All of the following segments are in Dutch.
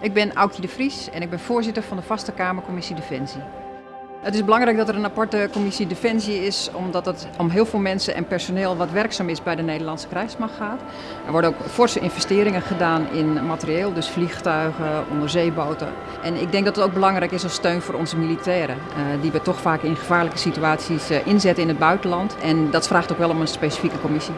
Ik ben Aukje de Vries en ik ben voorzitter van de Vaste Kamercommissie Defensie. Het is belangrijk dat er een aparte commissie Defensie is, omdat het om heel veel mensen en personeel wat werkzaam is bij de Nederlandse krijgsmacht gaat. Er worden ook forse investeringen gedaan in materieel, dus vliegtuigen, onderzeeboten. En ik denk dat het ook belangrijk is als steun voor onze militairen, eh, die we toch vaak in gevaarlijke situaties eh, inzetten in het buitenland. En dat vraagt ook wel om een specifieke commissie.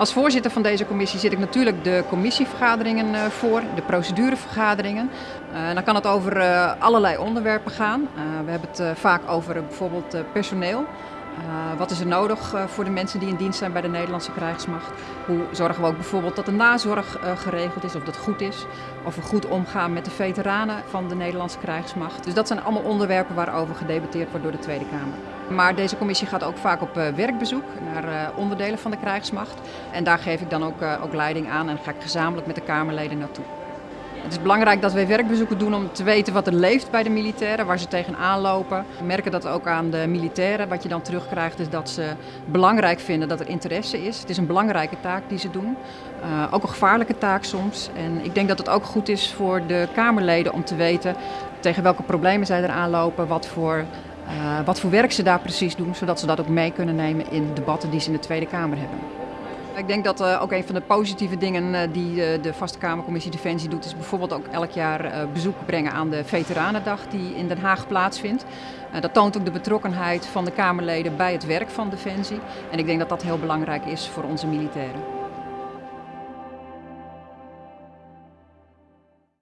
Als voorzitter van deze commissie zit ik natuurlijk de commissievergaderingen eh, voor, de procedurevergaderingen. Uh, dan kan het over uh, allerlei onderwerpen gaan. we hebben het vaak over bijvoorbeeld personeel. Wat is er nodig voor de mensen die in dienst zijn bij de Nederlandse krijgsmacht? Hoe zorgen we ook bijvoorbeeld dat de nazorg geregeld is, of dat goed is? Of we goed omgaan met de veteranen van de Nederlandse krijgsmacht? Dus dat zijn allemaal onderwerpen waarover gedebatteerd wordt door de Tweede Kamer. Maar deze commissie gaat ook vaak op werkbezoek naar onderdelen van de krijgsmacht. En daar geef ik dan ook, ook leiding aan en ga ik gezamenlijk met de Kamerleden naartoe. Het is belangrijk dat wij werkbezoeken doen om te weten wat er leeft bij de militairen, waar ze tegenaan lopen. We merken dat ook aan de militairen. Wat je dan terugkrijgt is dat ze belangrijk vinden dat er interesse is. Het is een belangrijke taak die ze doen. Ook een gevaarlijke taak soms. En ik denk dat het ook goed is voor de Kamerleden om te weten tegen welke problemen zij eraan lopen, wat voor, uh, wat voor werk ze daar precies doen, zodat ze dat ook mee kunnen nemen in debatten die ze in de Tweede Kamer hebben. Ik denk dat uh, ook een van de positieve dingen uh, die de Vaste Kamercommissie Defensie doet, is bijvoorbeeld ook elk jaar bezoek brengen aan de Veteranendag die in Den Haag plaatsvindt. dat toont ook de betrokkenheid van de Kamerleden bij het werk van Defensie. En ik denk dat dat heel belangrijk is voor onze militairen.